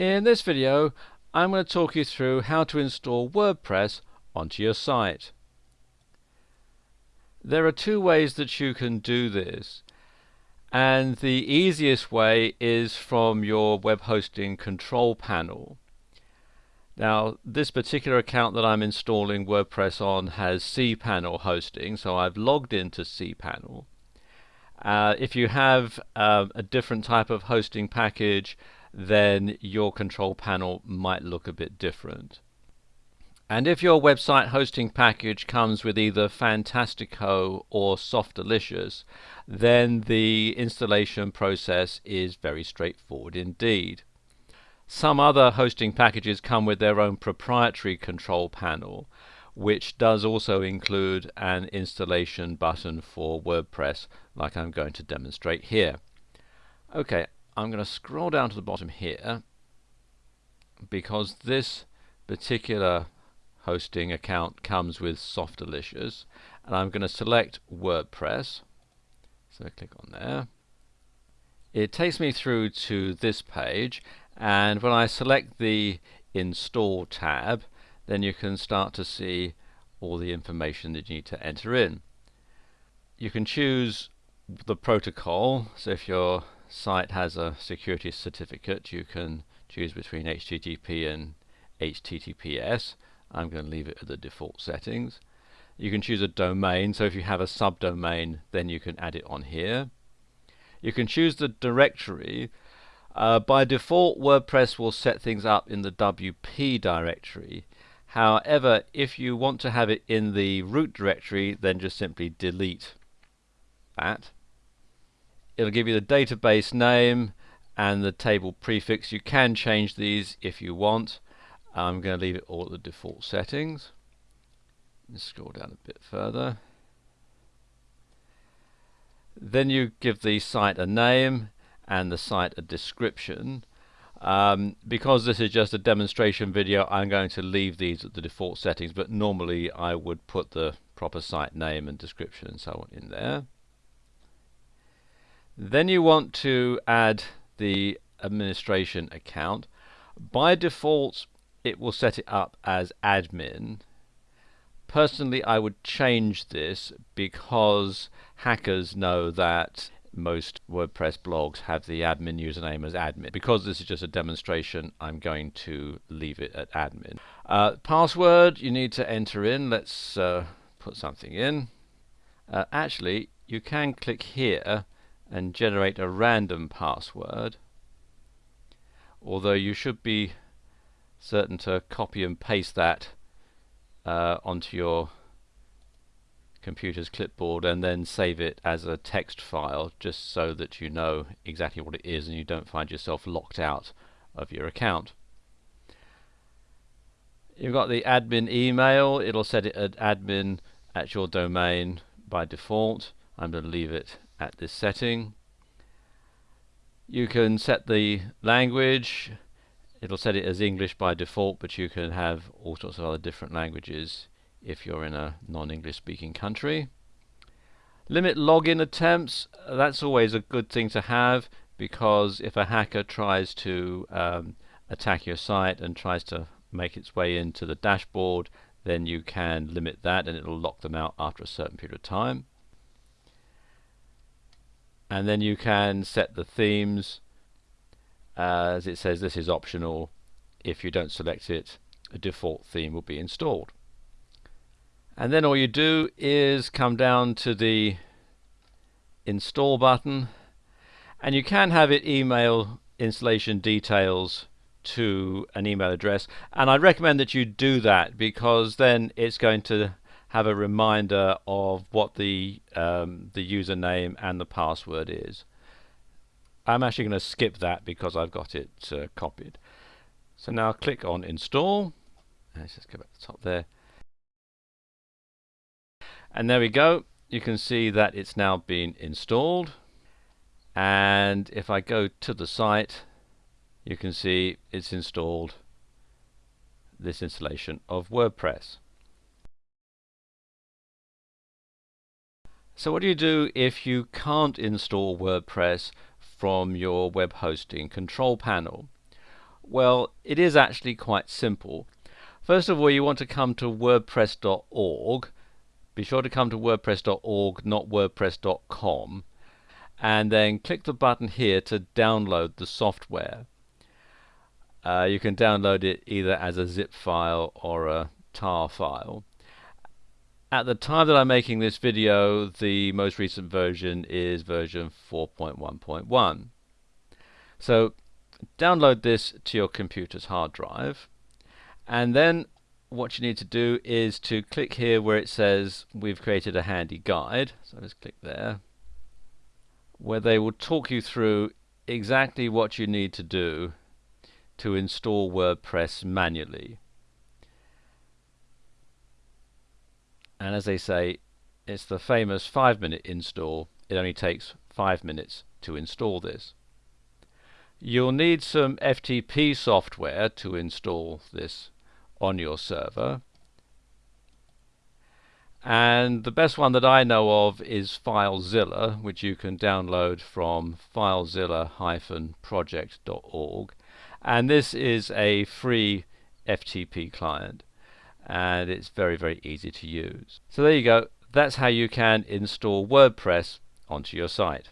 In this video I'm going to talk you through how to install WordPress onto your site. There are two ways that you can do this and the easiest way is from your web hosting control panel. Now this particular account that I'm installing WordPress on has cPanel hosting so I've logged into cPanel. Uh, if you have uh, a different type of hosting package then your control panel might look a bit different. And if your website hosting package comes with either Fantastico or Softaculous, then the installation process is very straightforward indeed. Some other hosting packages come with their own proprietary control panel, which does also include an installation button for WordPress, like I'm going to demonstrate here. Okay, I'm going to scroll down to the bottom here because this particular hosting account comes with Softaculous and I'm going to select WordPress. So I click on there. It takes me through to this page and when I select the install tab then you can start to see all the information that you need to enter in. You can choose the protocol. So if you're site has a security certificate. You can choose between HTTP and HTTPS I'm going to leave it at the default settings. You can choose a domain so if you have a subdomain then you can add it on here. You can choose the directory. Uh, by default WordPress will set things up in the WP directory. However if you want to have it in the root directory then just simply delete that it'll give you the database name and the table prefix. You can change these if you want. I'm going to leave it all at the default settings. Let's scroll down a bit further. Then you give the site a name and the site a description. Um, because this is just a demonstration video I'm going to leave these at the default settings but normally I would put the proper site name and description and so on in there. Then you want to add the administration account. By default, it will set it up as admin. Personally, I would change this because hackers know that most WordPress blogs have the admin username as admin. Because this is just a demonstration, I'm going to leave it at admin. Uh, password you need to enter in. Let's uh, put something in. Uh, actually, you can click here and generate a random password although you should be certain to copy and paste that uh, onto your computer's clipboard and then save it as a text file just so that you know exactly what it is and you don't find yourself locked out of your account. You've got the admin email, it'll set it at admin at your domain by default. I'm going to leave it at this setting. You can set the language, it'll set it as English by default, but you can have all sorts of other different languages if you're in a non-English speaking country. Limit login attempts, that's always a good thing to have because if a hacker tries to um, attack your site and tries to make its way into the dashboard then you can limit that and it'll lock them out after a certain period of time and then you can set the themes. As it says this is optional. If you don't select it a default theme will be installed. And then all you do is come down to the install button. And you can have it email installation details to an email address. And I recommend that you do that because then it's going to have a reminder of what the um, the username and the password is. I'm actually going to skip that because I've got it uh, copied. So now click on install. Let's just go back to the top there. And there we go. You can see that it's now been installed. And if I go to the site, you can see it's installed this installation of WordPress. So what do you do if you can't install WordPress from your web hosting control panel? Well, it is actually quite simple. First of all, you want to come to wordpress.org. Be sure to come to wordpress.org, not wordpress.com. And then click the button here to download the software. Uh, you can download it either as a zip file or a tar file. At the time that I'm making this video, the most recent version is version 4.1.1. So download this to your computer's hard drive. And then what you need to do is to click here where it says we've created a handy guide. So just click there. Where they will talk you through exactly what you need to do to install WordPress manually and as they say it's the famous five minute install it only takes five minutes to install this You'll need some FTP software to install this on your server. And the best one that I know of is FileZilla, which you can download from filezilla-project.org. And this is a free FTP client. And it's very, very easy to use. So there you go. That's how you can install WordPress onto your site.